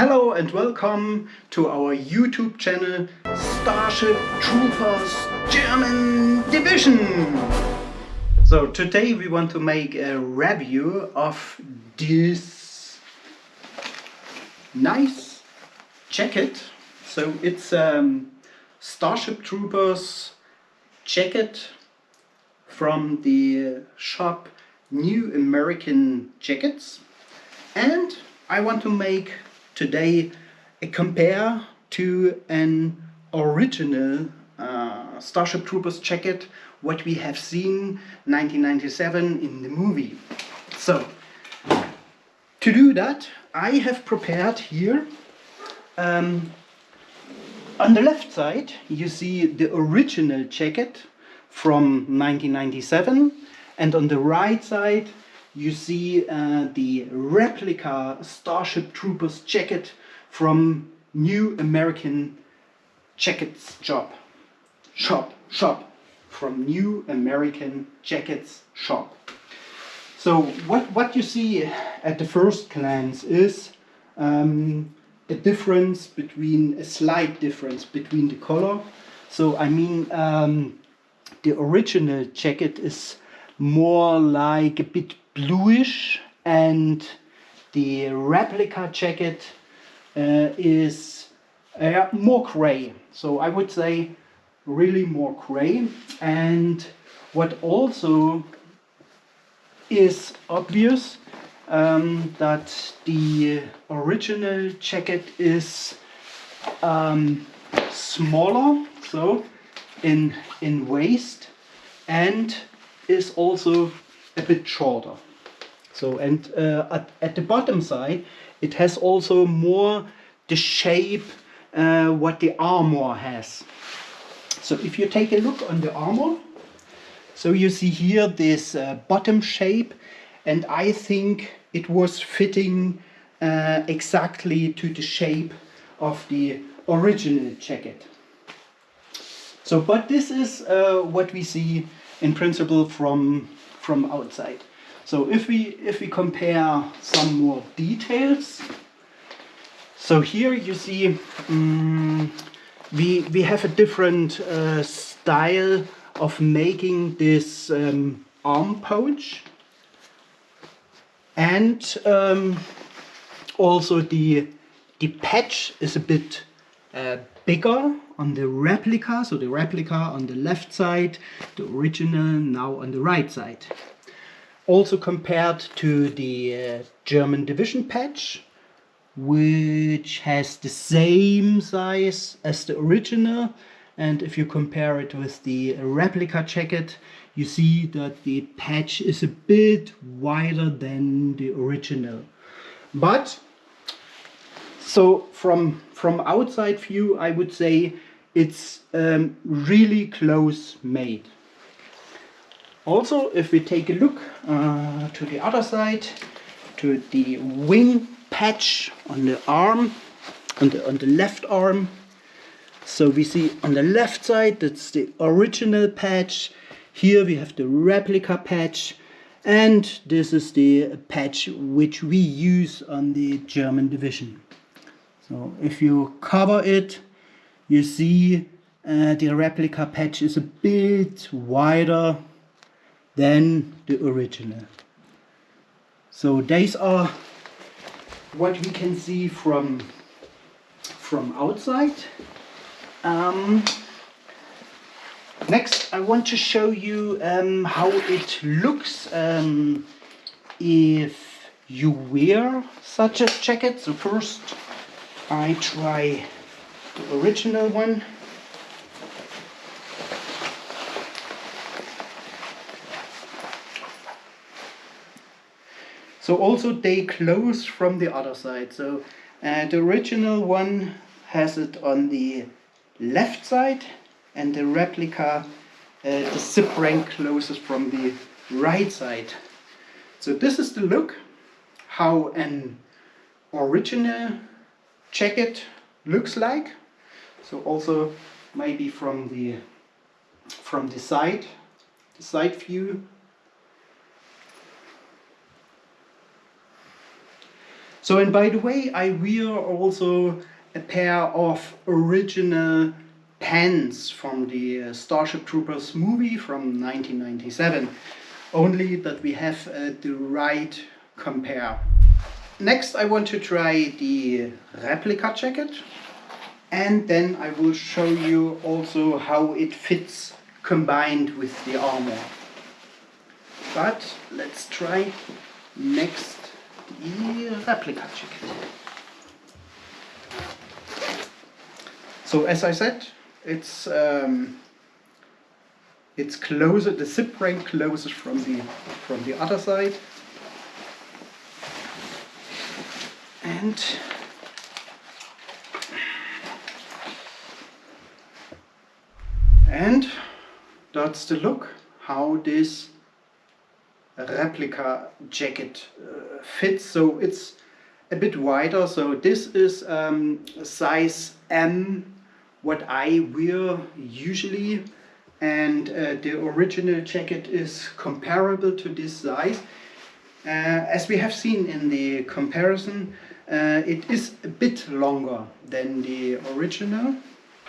Hello and welcome to our YouTube channel Starship Troopers German Division. So today we want to make a review of this nice jacket. So it's um, Starship Troopers jacket from the shop New American Jackets and I want to make today compare to an original uh, Starship Troopers jacket what we have seen 1997 in the movie. So to do that I have prepared here um, on the left side you see the original jacket from 1997 and on the right side you see uh, the replica Starship Troopers jacket from New American Jackets Shop. Shop, shop. From New American Jackets Shop. So what, what you see at the first glance is um, a difference between, a slight difference between the color. So I mean um, the original jacket is more like a bit bluish and the replica jacket uh, is uh, more gray. So I would say really more gray. And what also is obvious um, that the original jacket is um, smaller so in in waist and is also a bit shorter. So and uh, at, at the bottom side it has also more the shape uh, what the armor has. So if you take a look on the armor, so you see here this uh, bottom shape and I think it was fitting uh, exactly to the shape of the original jacket. So but this is uh, what we see in principle from from outside. So if we if we compare some more details, so here you see um, we we have a different uh, style of making this um, arm pouch, and um, also the the patch is a bit uh, bigger on the replica, so the replica on the left side, the original now on the right side. Also compared to the uh, German division patch, which has the same size as the original, and if you compare it with the replica jacket, you see that the patch is a bit wider than the original. But so from from outside view I would say it's um, really close made. Also, if we take a look uh, to the other side, to the wing patch on the arm, on the, on the left arm, so we see on the left side, that's the original patch. Here we have the replica patch. And this is the patch which we use on the German division. So if you cover it you see uh, the replica patch is a bit wider than the original. So these are what we can see from from outside. Um, next I want to show you um, how it looks um, if you wear such a jacket. So first I try the original one. So also they close from the other side. So uh, the original one has it on the left side and the replica, uh, the zip ring closes from the right side. So this is the look how an original jacket looks like. So also maybe from the from the side, the side view. So, and by the way, I wear also a pair of original pants from the uh, Starship Troopers movie from 1997. Only that we have uh, the right compare. Next, I want to try the replica jacket. And then I will show you also how it fits combined with the armor. But let's try next the replica jacket. So as I said, it's um, it's closer. The zip ring closes from the from the other side, and and that's the look how this replica jacket uh, fits. So it's a bit wider. So this is um, size M what I wear usually. And uh, the original jacket is comparable to this size. Uh, as we have seen in the comparison uh, it is a bit longer than the original.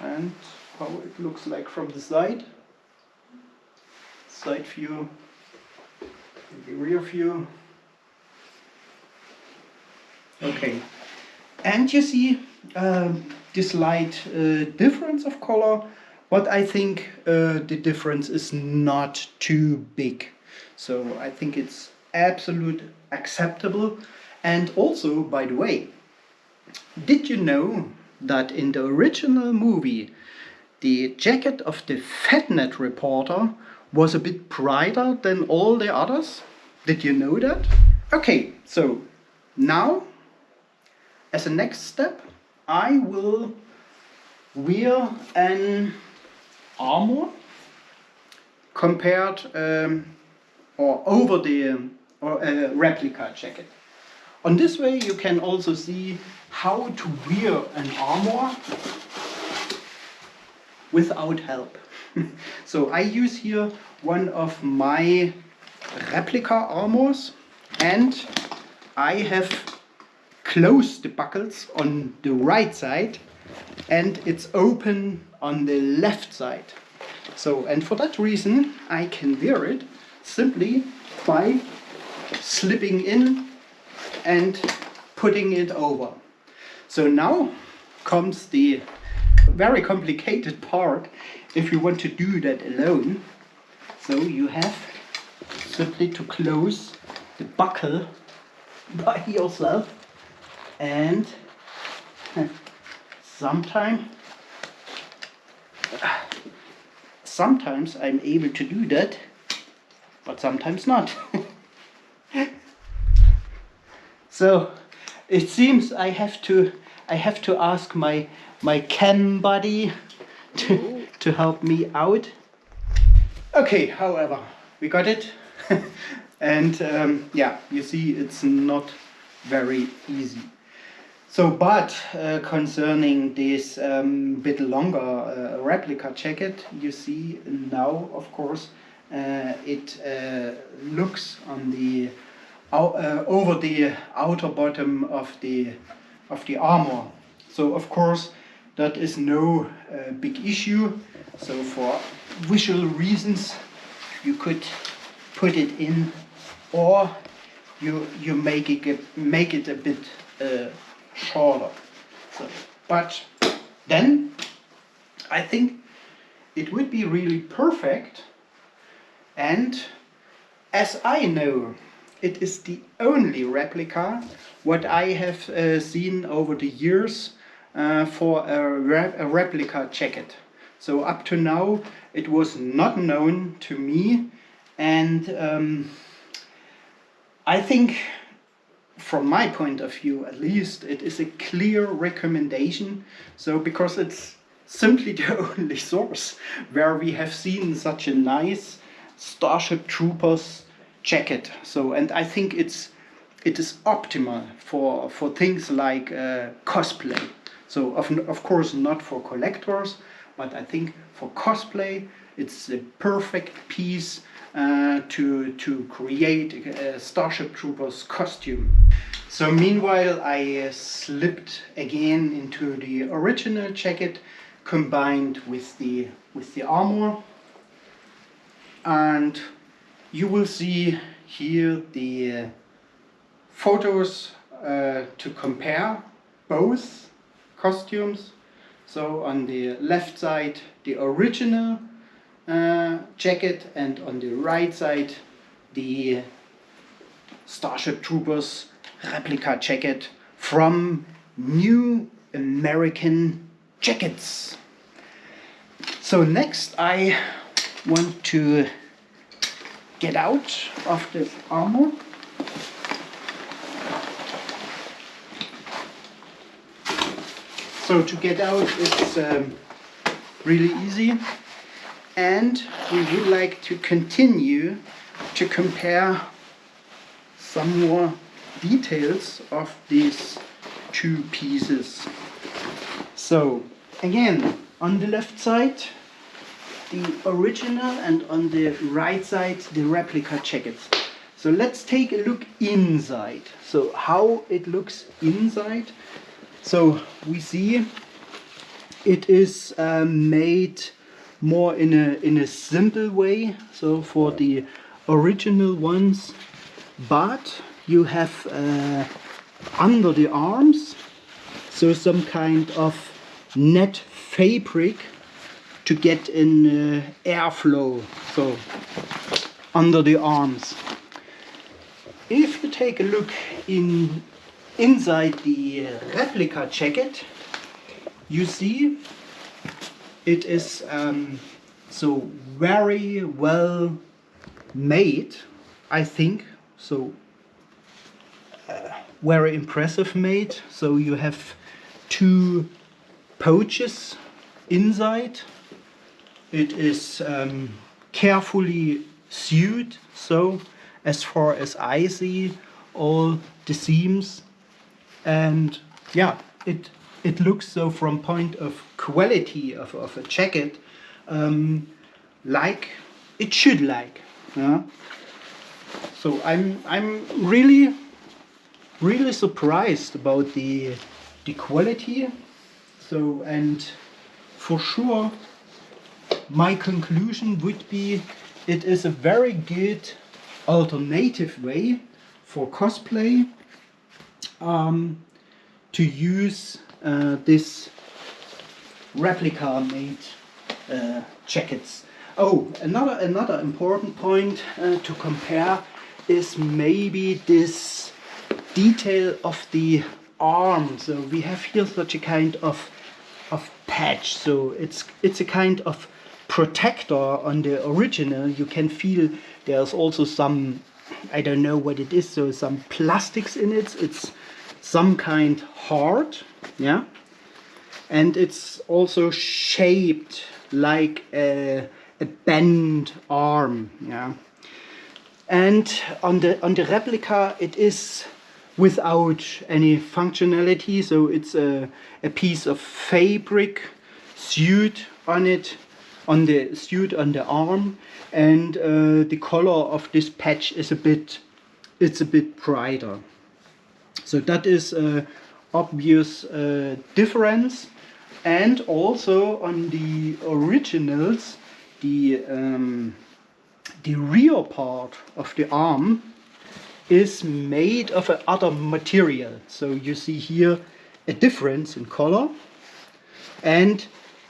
And how it looks like from the side. Side view the rear view. Okay. And you see um, this light uh, difference of color but I think uh, the difference is not too big. So I think it's absolute acceptable. And also by the way did you know that in the original movie the jacket of the FedNet reporter was a bit brighter than all the others. Did you know that? Okay, so now as a next step I will wear an armor compared um, or over the or a replica jacket. On this way you can also see how to wear an armor without help. so I use here one of my replica armors and I have closed the buckles on the right side and it's open on the left side. So, and for that reason I can wear it simply by slipping in and putting it over. So now comes the very complicated part if you want to do that alone. So you have simply to close the buckle by yourself and sometimes sometimes I'm able to do that but sometimes not. so it seems I have to I have to ask my my cam buddy to, to help me out. Okay, however, we got it. and um, yeah, you see it's not very easy. So, but uh, concerning this um, bit longer uh, replica jacket, you see now, of course, uh, it uh, looks on the uh, over the outer bottom of the of the armor. So, of course, that is no uh, big issue. So for visual reasons, you could put it in, or you you make it make it a bit uh, shorter. So, but then I think it would be really perfect. And as I know, it is the only replica what I have uh, seen over the years for a, a replica jacket. So up to now it was not known to me and um, I think from my point of view at least it is a clear recommendation. So because it's simply the only source where we have seen such a nice Starship Troopers jacket. So and I think it's it is optimal for for things like uh, cosplay so of, of course not for collectors, but I think for cosplay it's a perfect piece uh, to, to create a Starship Troopers costume. So meanwhile I uh, slipped again into the original jacket combined with the, with the armor and you will see here the uh, photos uh, to compare both costumes. So on the left side the original uh, jacket and on the right side the Starship Troopers replica jacket from New American Jackets. So next I want to get out of the armor. So to get out it's um, really easy and we would like to continue to compare some more details of these two pieces. So again on the left side the original and on the right side the replica jackets. So let's take a look inside. So how it looks inside. So we see it is uh, made more in a in a simple way. So for the original ones, but you have uh, under the arms so some kind of net fabric to get in uh, airflow so under the arms if you take a look in inside the uh, replica jacket you see it is um, so very well made I think. So uh, very impressive made. So you have two pouches inside. It is um, carefully sewed, so as far as I see all the seams and yeah, it it looks so from point of quality of, of a jacket um, like it should like. Yeah? So I'm I'm really really surprised about the the quality. So and for sure my conclusion would be it is a very good alternative way for cosplay um, to use uh, this replica made uh, jackets. Oh, another another important point uh, to compare is maybe this detail of the arm. So we have here such a kind of of patch. So it's it's a kind of protector on the original you can feel there's also some I don't know what it is so some plastics in it it's some kind hard yeah? And it's also shaped like a, a bent arm yeah? And on the on the replica it is without any functionality so it's a, a piece of fabric suit on it on the suit on the arm. And uh, the color of this patch is a bit it's a bit brighter so that is a obvious uh, difference. And also on the originals the um, the rear part of the arm is made of other material. So you see here a difference in color. And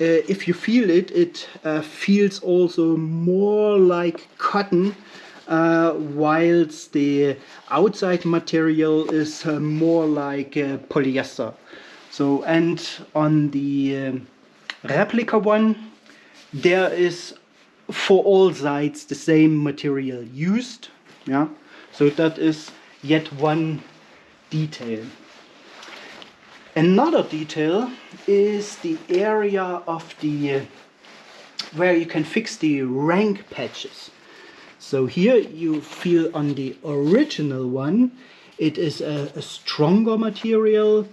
uh, if you feel it, it uh, feels also more like cotton uh, whilst the outside material is uh, more like uh, polyester. So and on the um, replica one there is for all sides the same material used yeah so that is yet one detail Another detail is the area of the uh, where you can fix the rank patches. So here you feel on the original one it is a, a stronger material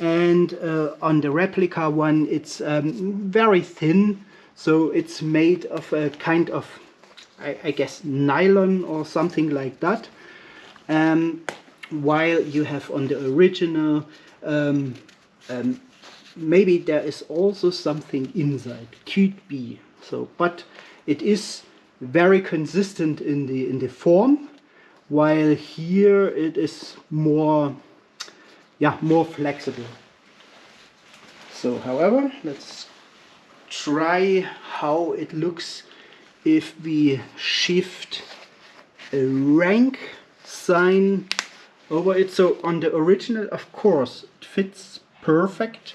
and uh, on the replica one it's um, very thin. So it's made of a kind of I, I guess nylon or something like that. Um, while you have on the original um, um, maybe there is also something inside could be so. But it is very consistent in the in the form while here it is more yeah more flexible. So however let's try how it looks if we shift a rank sign over it. So on the original of course it fits perfect.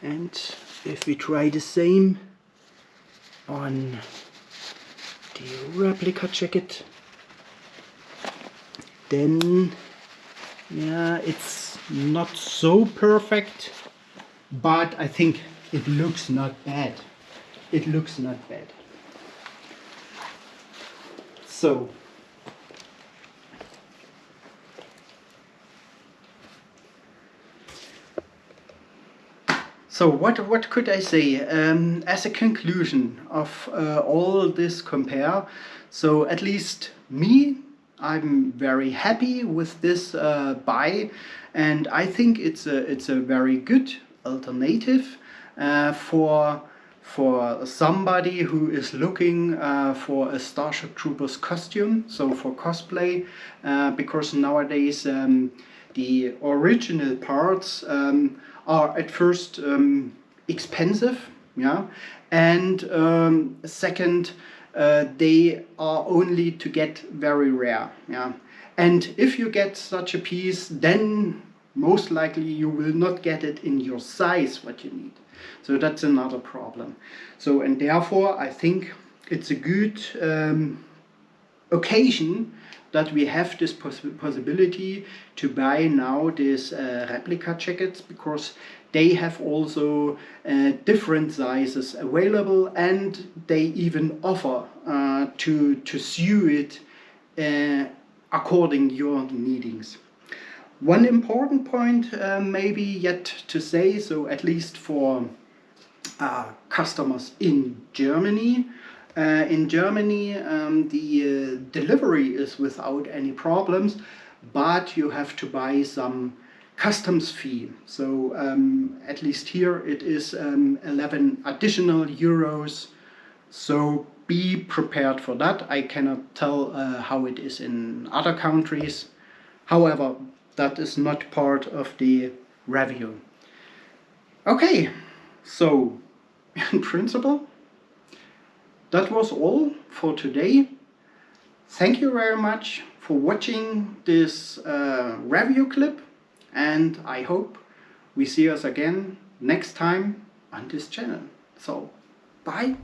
And if we try the same on replica jacket. Then yeah it's not so perfect but I think it looks not bad. It looks not bad. So So what, what could I say um, as a conclusion of uh, all this compare? So at least me, I'm very happy with this uh, buy and I think it's a, it's a very good alternative uh, for for somebody who is looking uh, for a Starship Troopers costume, so for cosplay, uh, because nowadays um, the original parts um, are at first um, expensive, yeah, and um, second, uh, they are only to get very rare, yeah. And if you get such a piece, then most likely you will not get it in your size what you need. So that's another problem. So and therefore I think it's a good um, occasion that we have this poss possibility to buy now these uh, replica jackets because they have also uh, different sizes available and they even offer uh, to, to sew it uh, according your needings. One important point uh, maybe yet to say, so at least for uh, customers in Germany, uh, in Germany um, the uh, delivery is without any problems, but you have to buy some customs fee. So um, at least here it is um, 11 additional euros. So be prepared for that. I cannot tell uh, how it is in other countries. However, that is not part of the review. Okay, so in principle, that was all for today. Thank you very much for watching this uh, review clip and I hope we see us again next time on this channel. So, bye!